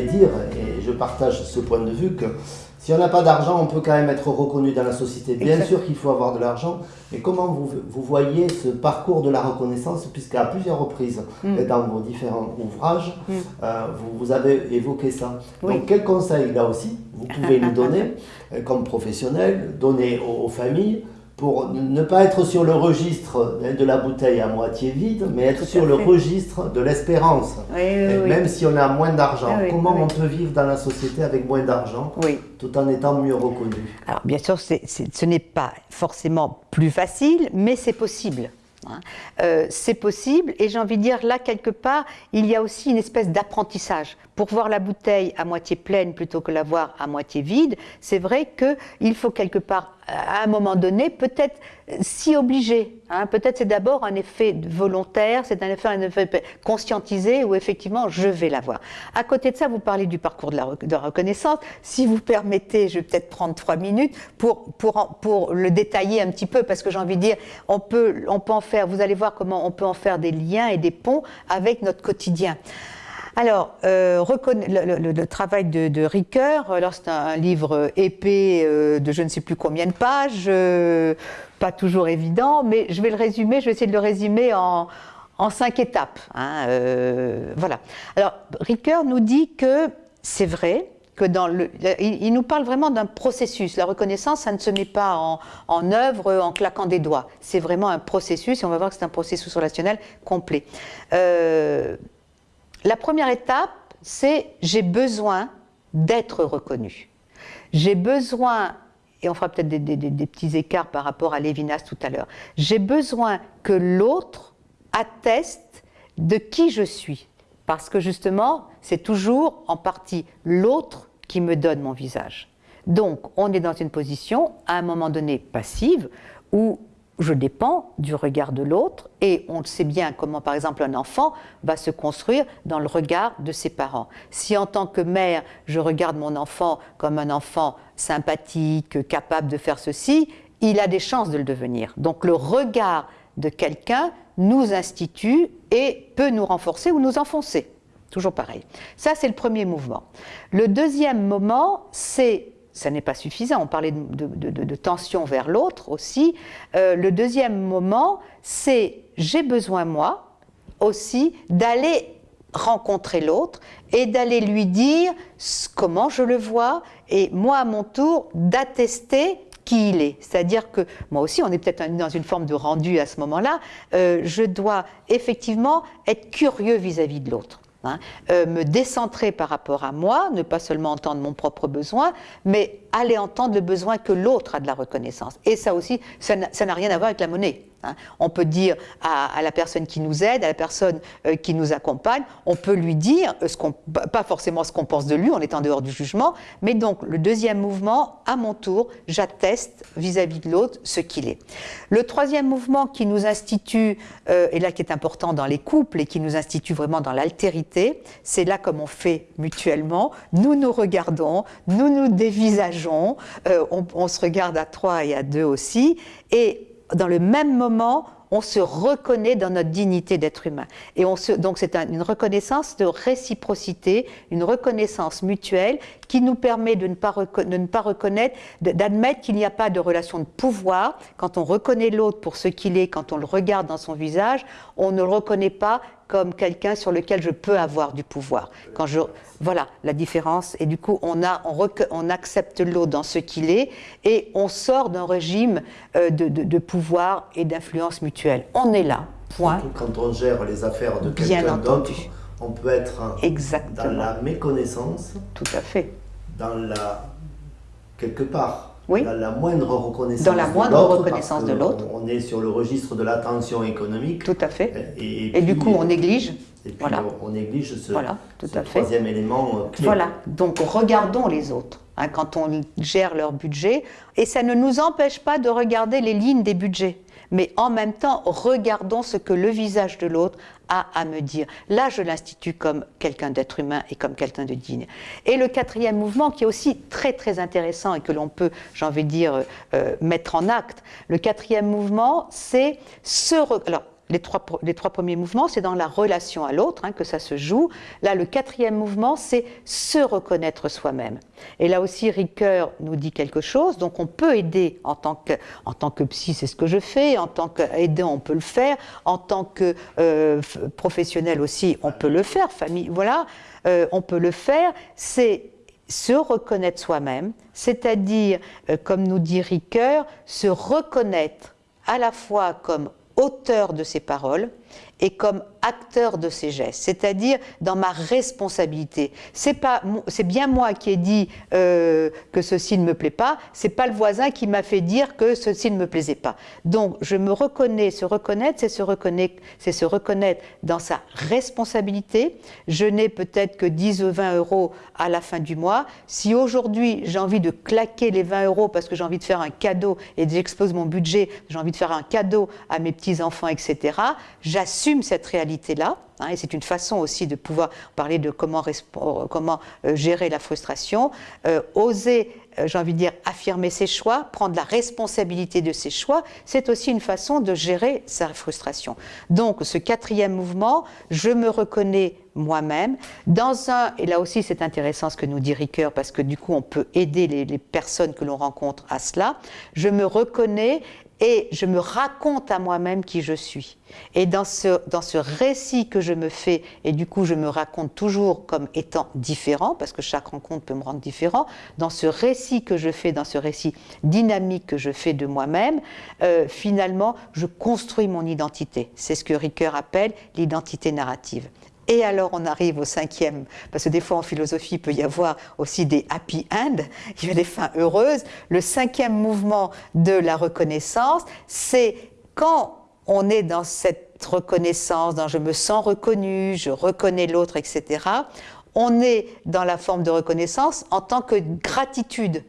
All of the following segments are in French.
voulais dire, et je partage ce point de vue, que si on n'a pas d'argent, on peut quand même être reconnu dans la société. Bien sûr qu'il faut avoir de l'argent, mais comment vous, vous, voyez ce parcours de la reconnaissance, puisqu'à plusieurs reprises, mm. dans vos différents ouvrages, mm. euh, vous, vous, avez évoqué ça. Donc quel conseil, là aussi, vous pouvez nous donner, euh, comme professionnel, donner aux familles pour ne pas être sur le registre de la bouteille à moitié vide, mais être sur le registre de l'espérance. même si on a moins d'argent, comment on peut vivre dans la société avec moins d'argent, tout en étant mieux reconnu? Alors bien sûr, ce n'est pas forcément plus facile, mais c'est possible. Hein. Euh, c'est possible et j'ai envie de dire là quelque part il y a aussi une espèce d'apprentissage pour voir la bouteille à moitié pleine plutôt que la voir à moitié vide c'est vrai qu'il faut quelque part à un moment donné peut-être s'y obliger hein. peut-être c'est d'abord un effet volontaire c'est un effet, un effet conscientisé où effectivement je vais la voir à côté de ça vous parlez du parcours de la, de reconnaissance si vous permettez je vais peut-être prendre trois minutes pour, pour, pour le détailler un petit peu parce que j'ai envie de dire on peut, on peut en faire vous allez voir comment on peut en faire des liens et des ponts avec notre quotidien. Alors, euh, le, travail de, Ricoeur, alors c'est un, livre épais euh, de je ne sais plus combien de pages, euh, pas toujours évident, mais je vais le résumer, je vais essayer de le résumer en, cinq étapes. Hein, voilà. Alors, Ricoeur nous dit que c'est vrai, dans le, il, nous parle vraiment d'un processus. La reconnaissance, ça ne se met pas en, œuvre en claquant des doigts. C'est vraiment un processus, et on va voir que c'est un processus relationnel complet. Euh, la première étape, c'est j'ai besoin d'être reconnu. J'ai besoin, et on fera peut-être des, petits écarts par rapport à Lévinas tout à l'heure, j'ai besoin que l'autre atteste de qui je suis. Parce que justement, c'est toujours en partie l'autre qui me donne mon visage. Donc, on est dans une position, à un moment donné, passive, où je dépends du regard de l'autre et on sait bien comment, par exemple, un enfant va se construire dans le regard de ses parents. Si en tant que mère, je regarde mon enfant comme un enfant sympathique, capable de faire ceci, il a des chances de le devenir. Donc le regard de quelqu'un nous institue et peut nous renforcer ou nous enfoncer. Toujours pareil. Ça, c'est le premier mouvement. Le deuxième moment, c'est, ça n'est pas suffisant, on parlait de, tension vers l'autre aussi. Euh, le deuxième moment, c'est j'ai besoin, moi, aussi, d'aller rencontrer l'autre et d'aller lui dire comment je le vois et moi à mon tour d'attester qui il est. C'est-à-dire que moi aussi, on est peut-être dans une forme de rendu à ce moment-là, euh, je dois effectivement être curieux vis-à-vis de l'autre. Hein. Euh, me décentrer par rapport à moi, ne pas seulement entendre mon propre besoin, mais aller entendre le besoin que l'autre a de la reconnaissance. Et ça aussi, ça n'a rien à voir avec la monnaie. Hein. On peut dire à, la personne qui nous aide, à la personne euh, qui nous accompagne, on peut lui dire, ce pas forcément ce qu'on pense de lui, on est en dehors du jugement, mais donc le deuxième mouvement, à mon tour, j'atteste vis-à-vis de l'autre ce qu'il est. Le troisième mouvement qui nous institue, euh, et là qui est important dans les couples et qui nous institue vraiment dans l'altérité, c'est là comme on fait mutuellement, nous nous regardons, nous nous dévisageons, euh, on, on se regarde à trois et à deux aussi, et dans le même moment, on se reconnaît dans notre dignité d'être humain. Et donc c'est une reconnaissance de réciprocité, une reconnaissance mutuelle qui nous permet de ne pas reconnaître, d'admettre qu'il n'y a pas de relation de pouvoir. Quand on reconnaît l'autre pour ce qu'il est, quand on le regarde dans son visage, on ne le reconnaît pas comme quelqu'un sur lequel je peux avoir du pouvoir. Quand je, voilà la différence. Et du coup, on, a, on, on accepte l'autre dans ce qu'il est et on sort d'un régime euh, de, de, pouvoir et d'influence mutuelle. On est là, point. Quand on gère les affaires de quelqu'un d'autre, on peut être Exactement. dans la méconnaissance. Tout à fait. Dans la... quelque part oui. dans la moindre reconnaissance Dans la moindre reconnaissance de l'autre. On est sur le registre de l'attention économique. Tout à fait. Et, du coup, on néglige. Et puis voilà. on, néglige ce, voilà, tout à fait. troisième élément euh, clé. Voilà, donc regardons les autres hein, quand on gère leur budget. Et ça ne nous empêche pas de regarder les lignes des budgets mais en même temps, regardons ce que le visage de l'autre a à me dire. Là, je l'institue comme quelqu'un d'être humain et comme quelqu'un de digne. Et le quatrième mouvement, qui est aussi très très intéressant et que l'on peut, j'ai envie de dire, euh, mettre en acte, le quatrième mouvement, c'est ce... Alors, les trois, premiers mouvements, c'est dans la relation à l'autre hein, que ça se joue. Là, le quatrième mouvement, c'est se reconnaître soi-même. Et là aussi, Ricoeur nous dit quelque chose. Donc, on peut aider en tant que, en tant que psy, c'est ce que je fais. En tant qu'aidant, on peut le faire. En tant que euh, professionnel aussi, on peut le faire. Famille, voilà, euh, on peut le faire. C'est se reconnaître soi-même, c'est-à-dire, euh, comme nous dit Ricoeur, se reconnaître à la fois comme auteur de ses paroles et comme acteur de ces gestes, c'est-à-dire dans ma responsabilité. C'est bien moi qui ai dit euh, que ceci ne me plaît pas. C'est pas le voisin qui m'a fait dire que ceci ne me plaisait pas. Donc je me reconnais, se reconnaître, c'est se reconnaître, se reconnaître dans sa responsabilité. Je n'ai peut-être que 10 ou 20 euros à la fin du mois. Si aujourd'hui j'ai envie de claquer les 20 euros parce que j'ai envie de faire un cadeau et j'expose mon budget, j'ai envie de faire un cadeau à mes petits enfants, etc. J'assume cette réalité là hein, et c'est une façon aussi de pouvoir parler de comment, comment euh, gérer la frustration, euh, oser, euh, j'ai envie de dire, affirmer ses choix, prendre la responsabilité de ses choix, c'est aussi une façon de gérer sa frustration. Donc ce quatrième mouvement, je me reconnais moi-même. Dans un, et là aussi c'est intéressant ce que nous dit Ricoeur, parce que du coup on peut aider les personnes que l'on rencontre à cela, je me reconnais et je me raconte à moi-même qui je suis. Et dans ce, dans ce récit que je me fais, et du coup je me raconte toujours comme étant différent, parce que chaque rencontre peut me rendre différent, dans ce récit que je fais, dans ce récit dynamique que je fais de moi-même, euh, finalement je construis mon identité. C'est ce que Ricoeur appelle l'identité narrative. Et alors on arrive au cinquième, parce que des fois en philosophie il peut y avoir aussi des happy end, il y a des fins heureuses. Le cinquième mouvement de la reconnaissance, c'est quand on est dans cette reconnaissance, dans je me sens reconnu, je reconnais l'autre, etc. On est dans la forme de reconnaissance en tant que gratitude.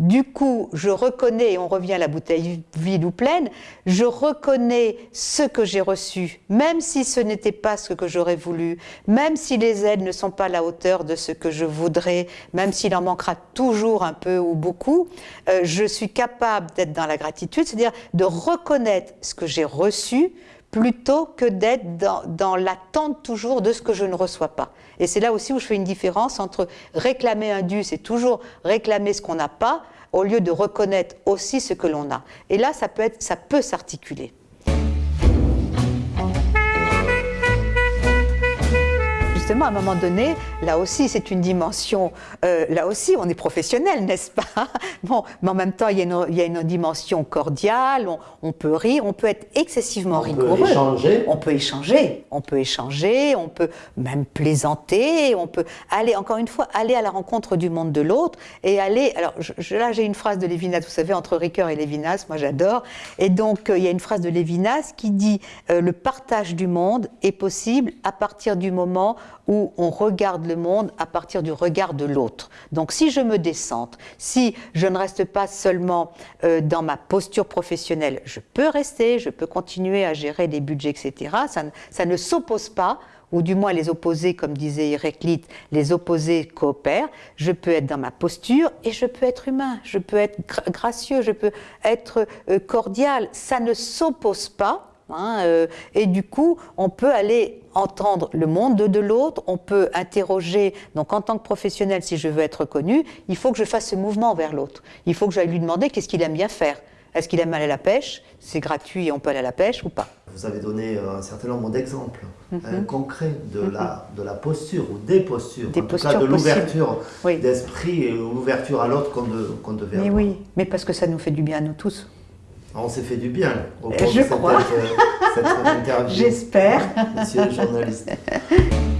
Du coup, je reconnais, et on revient à la bouteille vide ou pleine, je reconnais ce que j'ai reçu, même si ce n'était pas ce que j'aurais voulu, même si les aides ne sont pas à la hauteur de ce que je voudrais, même s'il en manquera toujours un peu ou beaucoup, euh, je suis capable d'être dans la gratitude, c'est-à-dire de reconnaître ce que j'ai reçu, plutôt que d'être dans, l'attente toujours de ce que je ne reçois pas. Et c'est là aussi où je fais une différence entre réclamer un dû, c'est toujours réclamer ce qu'on n'a pas, au lieu de reconnaître aussi ce que l'on a. Et là, ça peut, être, ça peut s'articuler. Justement, à un moment donné, là aussi, c'est une dimension, euh, là aussi, on est professionnel, n'est-ce pas? Bon, mais en même temps, il y a une, il y a une dimension cordiale, on, on, peut rire, on peut être excessivement on rigoureux. Peut échanger. On peut échanger, on peut échanger, on peut même plaisanter, on peut aller, encore une fois, aller à la rencontre du monde de l'autre et aller, alors je, là j'ai une phrase de Lévinas, vous savez, entre Ricoeur et Lévinas, moi j'adore, et donc euh, il y a une phrase de Lévinas qui dit euh, le partage du monde est possible à partir du moment où on regarde le monde à partir du regard de l'autre. Donc si je me descente, si je ne reste pas seulement euh, dans ma posture professionnelle, je peux rester, je peux continuer à gérer des budgets, etc. Ça, ça ne s'oppose pas ou du moins les opposés, comme disait Héraclite, les opposés coopèrent, je peux être dans ma posture et je peux être humain, je peux être gracieux, je peux être euh, cordial. Ça ne s'oppose pas, Hein, euh, et du coup, on peut aller entendre le monde de, l'autre, on peut interroger, donc en tant que professionnel, si je veux être connu, il faut que je fasse ce mouvement vers l'autre. Il faut que j'aille lui demander qu'est-ce qu'il aime bien faire. Est-ce qu'il aime aller à la pêche? C'est gratuit et on peut aller à la pêche ou pas? Vous avez donné euh, un certain nombre d'exemples mm concrets de, mm -hmm. la, de la posture ou des postures, des en postures tout cas de l'ouverture oui. d'esprit et l'ouverture à l'autre qu'on de, qu devait mais avoir. oui, mais parce que ça nous fait du bien à nous tous. On s'est fait du bien au cours Je de cette, crois. cette interview. J'espère. Monsieur le journaliste.